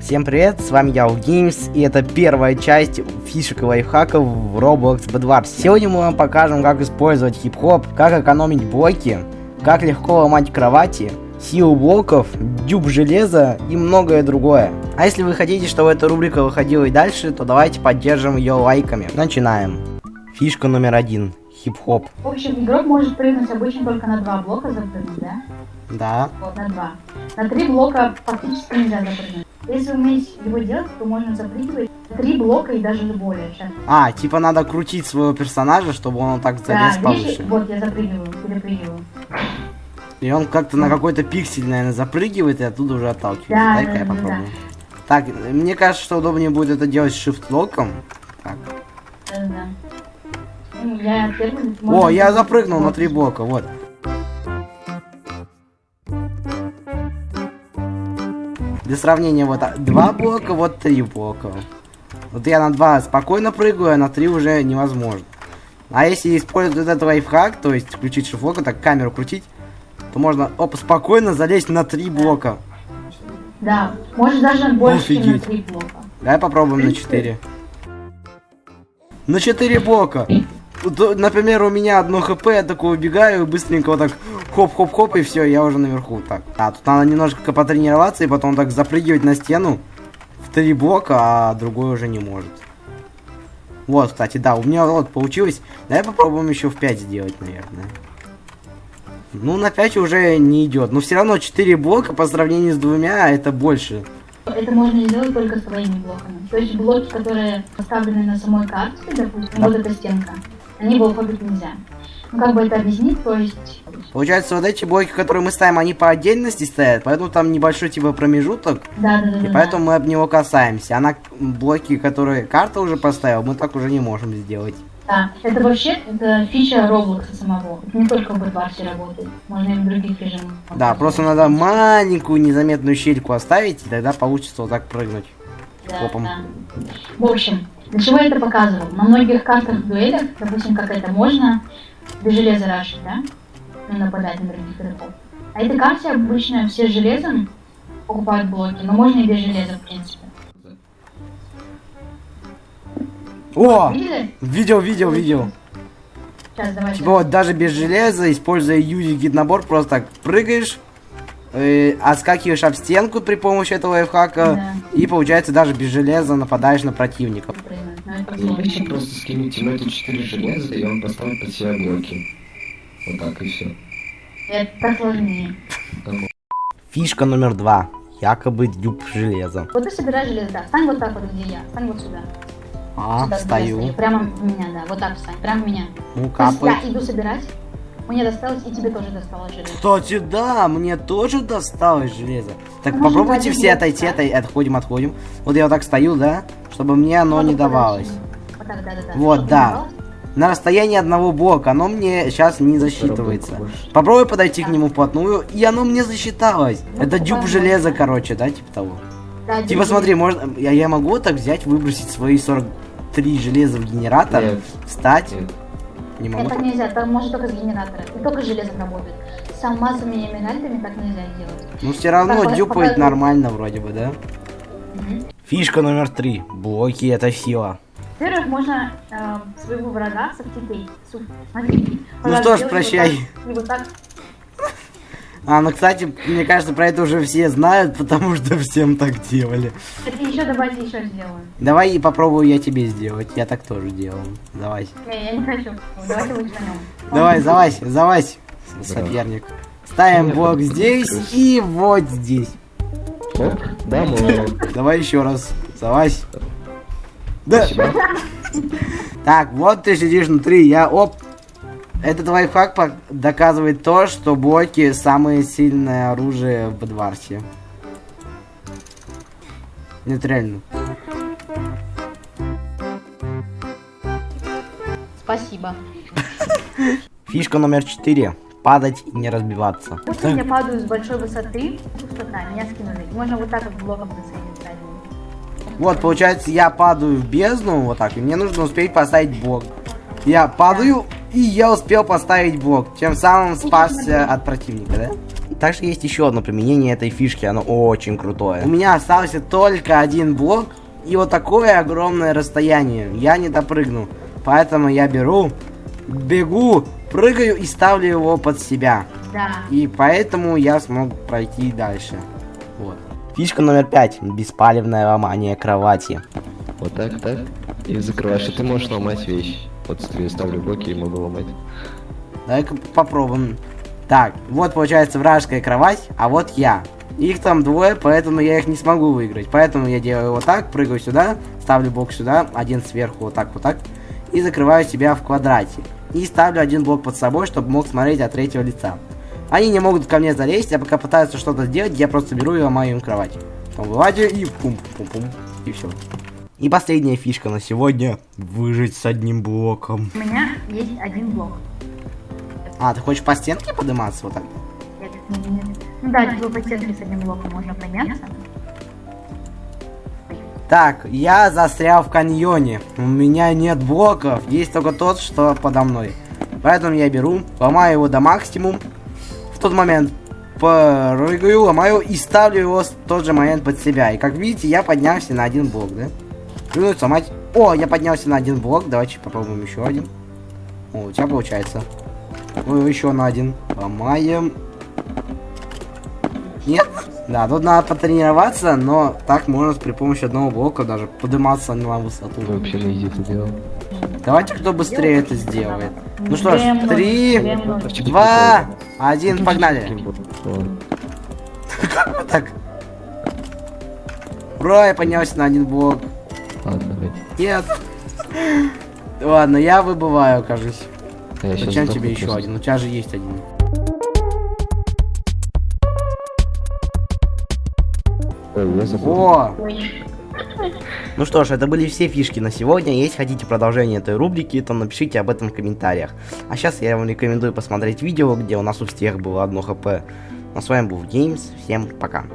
Всем привет, с вами я, Games, и это первая часть фишек и лайфхаков в Roblox Bedwars. Сегодня мы вам покажем, как использовать хип-хоп, как экономить блоки, как легко ломать кровати, силу блоков, дюб железа и многое другое. А если вы хотите, чтобы эта рубрика выходила и дальше, то давайте поддержим ее лайками. Начинаем. Фишка номер один. Хип-хоп. В общем, игрок может прыгнуть обычно только на два блока запрыгнуть, да? Да. Вот, на два. На три блока фактически нельзя запрыгнуть. Если уметь его делать, то можно запрыгивать три блока и даже более. Сейчас. А, типа надо крутить своего персонажа, чтобы он так залез да, видишь, повыше. вот я запрыгиваю, перепрыгиваю. И он как-то на какой-то пиксель, наверное, запрыгивает и оттуда уже отталкивается. Да, Дай-ка да, я да, попробую. Так, мне кажется, что удобнее будет это делать shift-локом. Так. Да-да-да. Ну, я первый... О, я запрыгнул на три блока, вот. Для сравнения, вот а, два блока, вот три блока. Вот я на два спокойно прыгаю, а на три уже невозможно. А если использовать этот лайфхак, то есть включить шифлока, так камеру крутить, то можно оп, спокойно залезть на три блока. Да, может даже больше, чем на Офигеть. три блока. Давай попробуем на 4. На 4 блока. Тут, например, у меня одно хп, я такой убегаю, быстренько вот так хоп-хоп-хоп, и все, я уже наверху. Так, а тут надо немножко потренироваться, и потом так запрыгивать на стену в три блока, а другой уже не может. Вот, кстати, да, у меня вот получилось. Давай попробуем еще в 5 сделать, наверное. Ну, на 5 уже не идет. Но все равно 4 блока по сравнению с двумя, это больше. Это можно сделать только своими блоками. То есть блоки, которые поставлены на самой карте, допустим, вот эта стенка, они в алфавит нельзя. Ну, как бы это объяснить, то есть... Получается, вот эти блоки, которые мы ставим, они по отдельности стоят, поэтому там небольшой типа промежуток, Да, да, да, и да. поэтому мы об него касаемся. А на блоки, которые карта уже поставила, мы так уже не можем сделать. Да, это вообще это фича Roblox самого. Это не только в Bedwars работает, можно и в других режимах. Да, просто надо маленькую незаметную щельку оставить, и тогда получится вот так прыгнуть. Да, хлопом. да. В общем, для чего я это показывал? На многих картах дуэлях, допустим, как это можно без железа рашить, да? Ну, нападать на других игроков. А этой карте обычно все с железом покупают блоки, но можно и без железа, в принципе. О! Видели? Видел, видел, видел. Сейчас, давайте. Типа вот даже без железа, используя юзи гид набор, просто так прыгаешь, э, отскакиваешь об стенку при помощи этого лайфхака, Да. и получается даже без железа нападаешь на противников. Ну, лучше просто скинуть Тимэту 4 железа, и он поставит под себя блоки. Вот так и все. Это сложнее. Фишка номер два. Якобы дюб железа. Вот ты собираешь железо, да. Встань вот так вот, где я. Встань вот сюда. А, Сюда, встаю. Прямо в меня, да. Вот так встань. Прямо в меня. Ну, капает. я иду собирать. Мне досталось, и тебе тоже досталось железо. Кстати, да, мне тоже досталось железо. Так, Можно попробуйте все отойти, ставить. отойти, отходим, отходим. Вот я вот так стою, да, чтобы мне оно Вот не так давалось. Вот так, да, да, да. Вот, не да. На расстоянии одного блока, оно мне сейчас не засчитывается. Попробуй подойти к нему вплотную, и оно мне засчиталось. Ну, Это дюб железа, короче, да, типа того. Да, Типа смотри, можно, я, я могу так взять, выбросить свои 43 железа в генератор, Нет. встать, Нет. Не могу. Это нельзя, это может только с генератора. И только с железом работает. С алмазами и эмеральдами так нельзя делать. Ну все равно Так, дюпает показывай. нормально вроде бы, да? Мгм. Фишка номер три. Блоки это сила. Во-первых, можно э, своего врага совтипей. Су- Смотри. Ну что ж, прощай. Вот так, и вот так. А, ну кстати, мне кажется, про это уже все знают, потому что всем так делали. Это еще давайте еще сделаем. Давай и попробую я тебе сделать. Я так тоже делал. Давай. Не, я не хочу. Давайте лучше на нем. Давай, залазь, залазь, соперник. Ставим блок здесь и вот здесь. Оп, да. Давай еще раз. Залазь. Да. Так, вот ты сидишь внутри, я оп. Этот лайфхак доказывает то, что блоки самое сильное оружие в Бедварсе. Нет, реально. Спасибо. Фишка номер 4. Падать и не разбиваться. Допустим, я падаю с большой высоты, пустота, меня скинули. Можно вот так вот блоком сразу. Вот, получается, я падаю в бездну, вот так, и мне нужно успеть поставить блок. Я падаю, и я успел поставить блок, тем самым спасся от противника, да? Также есть еще одно применение этой фишки, оно очень крутое. У меня остался только один блок и вот такое огромное расстояние. Я не допрыгну. Поэтому я беру, бегу, прыгаю и ставлю его под себя. Да. И поэтому я смог пройти дальше. Вот. Фишка номер пять. Беспалевное ломание кровати. Вот так, так. И закрываешь, и ты можешь ломать вещи. Вот ставлю блоки и могу ломать. Давай-ка попробуем. Так, вот получается вражеская кровать, а вот я. Их там двое, поэтому я их не смогу выиграть. Поэтому я делаю вот так, прыгаю сюда, ставлю блок сюда, один сверху, вот так, вот так. И закрываю себя в квадрате. И ставлю один блок под собой, чтобы мог смотреть от третьего лица. Они не могут ко мне залезть, а пока пытаются что-то сделать, я просто беру и ломаю им кровать. Потом вылазю и пум-пум-пум. И все. И последняя фишка на сегодня. Выжить с одним блоком. У меня есть один блок. А, ты хочешь по стенке подниматься вот так? Нет, нет, нет. Ну да, типа по стенке с одним блоком можно подняться. Так, я застрял в каньоне. У меня нет блоков, есть только тот, что подо мной. Поэтому я беру, ломаю его до максимум. В тот момент прыгаю, ломаю и ставлю его в тот же момент под себя. И как видите, я поднялся на один блок, да? Прыгнуть, сломать. О, я поднялся на один блок. Давайте попробуем еще один. О, у тебя получается. Ой, еще на один. Ломаем. Нет? Да, тут надо потренироваться, но так можно при помощи одного блока даже подниматься на высоту. Ты вообще изи это делал. Давайте кто быстрее это сделает. Ну что ж, три. А два, один, погнали. Так. Ура, я поднялся на один блок. Ладно. Нет. Ладно, я выбываю, кажется. Я Зачем тебе еще один? У тебя же есть один. Забыл. О! Ну что ж, это были все фишки на сегодня. Если хотите продолжение этой рубрики, то напишите об этом в комментариях. А сейчас я вам рекомендую посмотреть видео, где у нас у всех было одно хп. Ну, а с вами был Геймс. Всем пока.